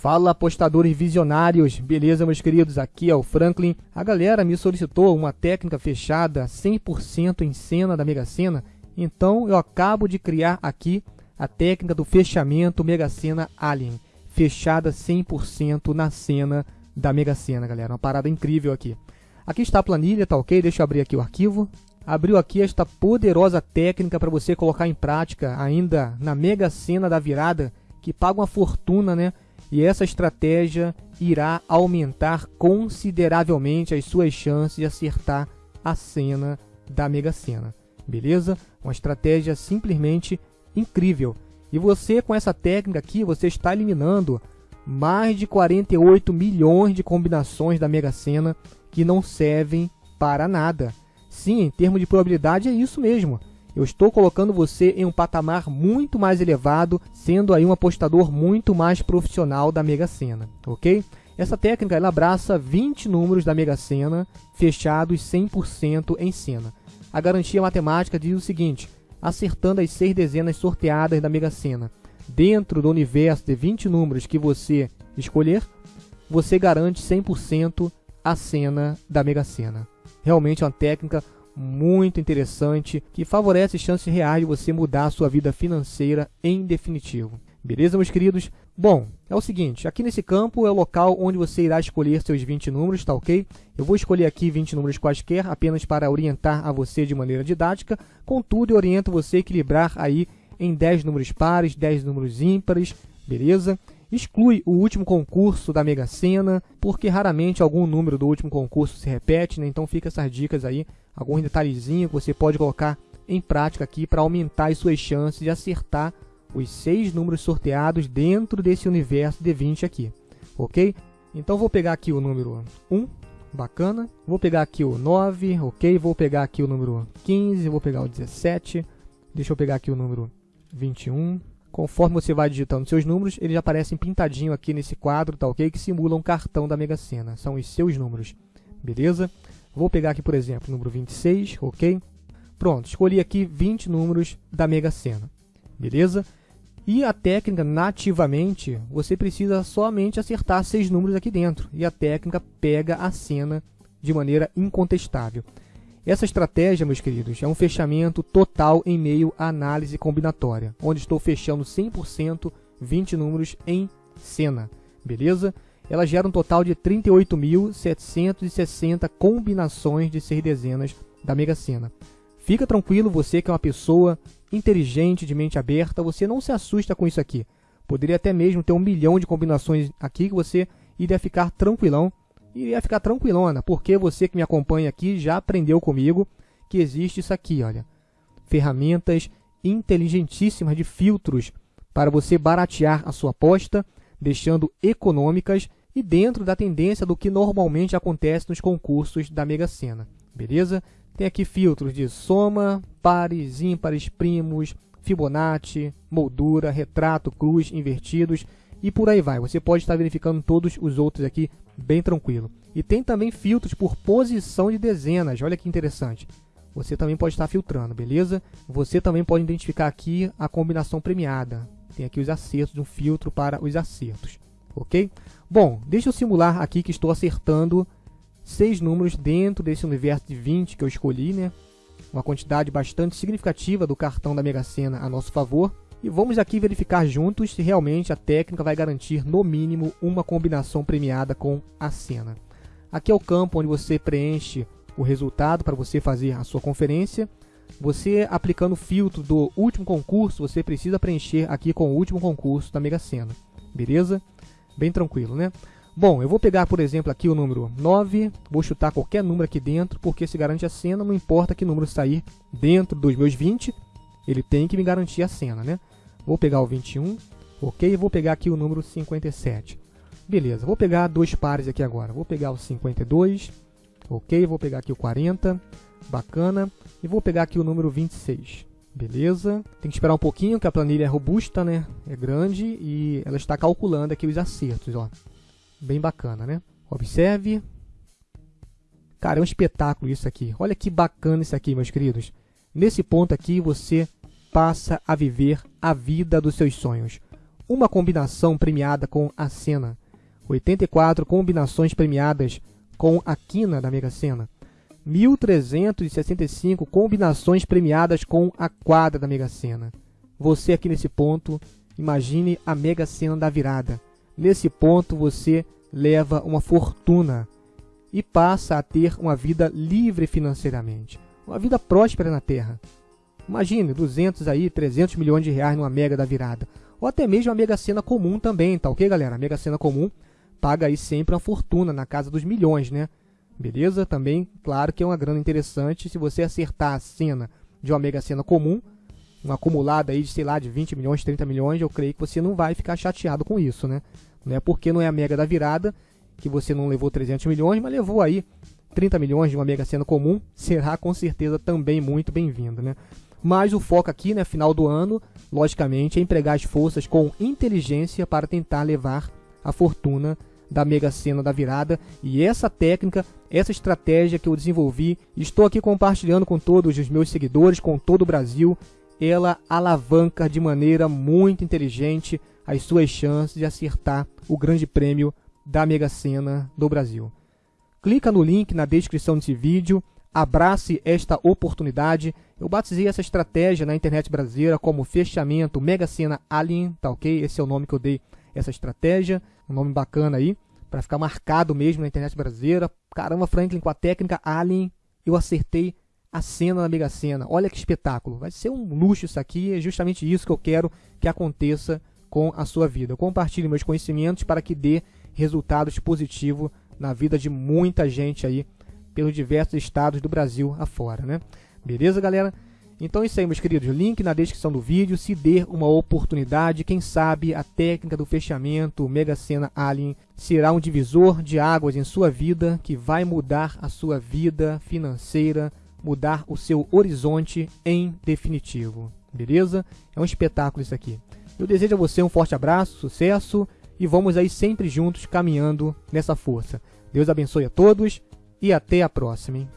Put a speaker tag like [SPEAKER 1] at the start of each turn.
[SPEAKER 1] Fala apostadores visionários, beleza meus queridos? Aqui é o Franklin. A galera me solicitou uma técnica fechada 100% em cena da Mega Sena, então eu acabo de criar aqui a técnica do fechamento Mega Sena Alien, fechada 100% na cena da Mega Sena, galera. Uma parada incrível aqui. Aqui está a planilha, tá ok? Deixa eu abrir aqui o arquivo. Abriu aqui esta poderosa técnica para você colocar em prática ainda na Mega Sena da virada, que paga uma fortuna, né? E essa estratégia irá aumentar consideravelmente as suas chances de acertar a cena da Mega Sena. Beleza? Uma estratégia simplesmente incrível. E você com essa técnica aqui, você está eliminando mais de 48 milhões de combinações da Mega Sena que não servem para nada. Sim, em termos de probabilidade é isso mesmo. Eu estou colocando você em um patamar muito mais elevado, sendo aí um apostador muito mais profissional da Mega Sena, ok? Essa técnica ela abraça 20 números da Mega Sena fechados 100% em cena. A garantia matemática diz o seguinte: acertando as seis dezenas sorteadas da Mega Sena dentro do universo de 20 números que você escolher, você garante 100% a cena da Mega Sena. Realmente é uma técnica muito interessante que favorece chances reais de você mudar a sua vida financeira em definitivo. Beleza, meus queridos? Bom, é o seguinte, aqui nesse campo é o local onde você irá escolher seus 20 números, tá ok? Eu vou escolher aqui 20 números quaisquer, apenas para orientar a você de maneira didática, contudo eu oriento você a equilibrar aí em 10 números pares, 10 números ímpares, beleza? Exclui o último concurso da Mega Sena, porque raramente algum número do último concurso se repete, né? Então fica essas dicas aí, algum detalhezinho que você pode colocar em prática aqui para aumentar as suas chances de acertar os seis números sorteados dentro desse universo de 20 aqui, ok? Então vou pegar aqui o número 1, bacana. Vou pegar aqui o 9, ok? Vou pegar aqui o número 15, vou pegar o 17. Deixa eu pegar aqui o número 21, Conforme você vai digitando seus números, eles aparecem pintadinho aqui nesse quadro, tá ok? Que simula um cartão da Mega Sena. São os seus números, beleza? Vou pegar aqui, por exemplo, o número 26, ok? Pronto, escolhi aqui 20 números da Mega Sena, beleza? E a técnica, nativamente, você precisa somente acertar seis números aqui dentro. E a técnica pega a cena de maneira incontestável. Essa estratégia, meus queridos, é um fechamento total em meio à análise combinatória, onde estou fechando 100% 20 números em cena, beleza? Ela gera um total de 38.760 combinações de seis dezenas da Mega Sena. Fica tranquilo, você que é uma pessoa inteligente, de mente aberta, você não se assusta com isso aqui. Poderia até mesmo ter um milhão de combinações aqui que você iria ficar tranquilão e ia ficar tranquilona, porque você que me acompanha aqui já aprendeu comigo que existe isso aqui, olha. Ferramentas inteligentíssimas de filtros para você baratear a sua aposta, deixando econômicas e dentro da tendência do que normalmente acontece nos concursos da Mega Sena. Beleza? Tem aqui filtros de soma, pares, ímpares, primos, Fibonacci, moldura, retrato, cruz, invertidos e por aí vai. Você pode estar verificando todos os outros aqui bem tranquilo. E tem também filtros por posição de dezenas, olha que interessante. Você também pode estar filtrando, beleza? Você também pode identificar aqui a combinação premiada. Tem aqui os acertos, um filtro para os acertos, ok? Bom, deixa eu simular aqui que estou acertando seis números dentro desse universo de 20 que eu escolhi, né? Uma quantidade bastante significativa do cartão da Mega Sena a nosso favor. E vamos aqui verificar juntos se realmente a técnica vai garantir no mínimo uma combinação premiada com a cena. Aqui é o campo onde você preenche o resultado para você fazer a sua conferência. Você aplicando o filtro do último concurso, você precisa preencher aqui com o último concurso da Mega Sena. Beleza? Bem tranquilo, né? Bom, eu vou pegar, por exemplo, aqui o número 9, vou chutar qualquer número aqui dentro, porque se garante a cena, não importa que número sair dentro dos meus 20, ele tem que me garantir a cena, né? Vou pegar o 21, ok? Vou pegar aqui o número 57. Beleza, vou pegar dois pares aqui agora. Vou pegar o 52, ok? Vou pegar aqui o 40, bacana. E vou pegar aqui o número 26. Beleza, tem que esperar um pouquinho, que a planilha é robusta, né? É grande e ela está calculando aqui os acertos, ó. Bem bacana, né? Observe. Cara, é um espetáculo isso aqui. Olha que bacana isso aqui, meus queridos. Nesse ponto aqui, você passa a viver a vida dos seus sonhos. uma combinação premiada com a Sena, 84 combinações premiadas com a quina da Mega Sena, 1.365 combinações premiadas com a quadra da Mega Sena. Você aqui nesse ponto, imagine a Mega Sena da virada. Nesse ponto você leva uma fortuna e passa a ter uma vida livre financeiramente, uma vida próspera na Terra. Imagine 200 aí, 300 milhões de reais numa Mega da virada, ou até mesmo a Mega Sena comum também, tá ok, galera? A Mega Sena comum paga aí sempre uma fortuna na casa dos milhões, né? Beleza? Também, claro que é uma grana interessante. Se você acertar a cena de uma mega cena comum, uma acumulada aí de, sei lá, de 20 milhões, 30 milhões, eu creio que você não vai ficar chateado com isso, né? Não é porque não é a mega da virada que você não levou 300 milhões, mas levou aí 30 milhões de uma mega cena comum, será com certeza também muito bem-vindo, né? Mas o foco aqui, né, final do ano, logicamente, é empregar as forças com inteligência para tentar levar a fortuna da Mega Sena da virada. E essa técnica, essa estratégia que eu desenvolvi, estou aqui compartilhando com todos os meus seguidores, com todo o Brasil, ela alavanca de maneira muito inteligente as suas chances de acertar o grande prêmio da Mega Sena do Brasil. Clica no link na descrição desse vídeo, abrace esta oportunidade. Eu batizei essa estratégia na internet brasileira como fechamento Mega Sena Alien, tá ok? Esse é o nome que eu dei essa estratégia, um nome bacana aí, para ficar marcado mesmo na internet brasileira. Caramba, Franklin, com a técnica Alien, eu acertei a cena da Mega Sena. Olha que espetáculo. Vai ser um luxo isso aqui, é justamente isso que eu quero que aconteça com a sua vida. compartilhe meus conhecimentos para que dê resultados positivos na vida de muita gente aí pelos diversos estados do Brasil afora, né? Beleza, galera? Então é isso aí, meus queridos. Link na descrição do vídeo. Se dê uma oportunidade, quem sabe a técnica do fechamento Mega Sena Alien será um divisor de águas em sua vida que vai mudar a sua vida financeira, mudar o seu horizonte em definitivo. Beleza? É um espetáculo isso aqui. Eu desejo a você um forte abraço, sucesso e vamos aí sempre juntos caminhando nessa força. Deus abençoe a todos e até a próxima. Hein?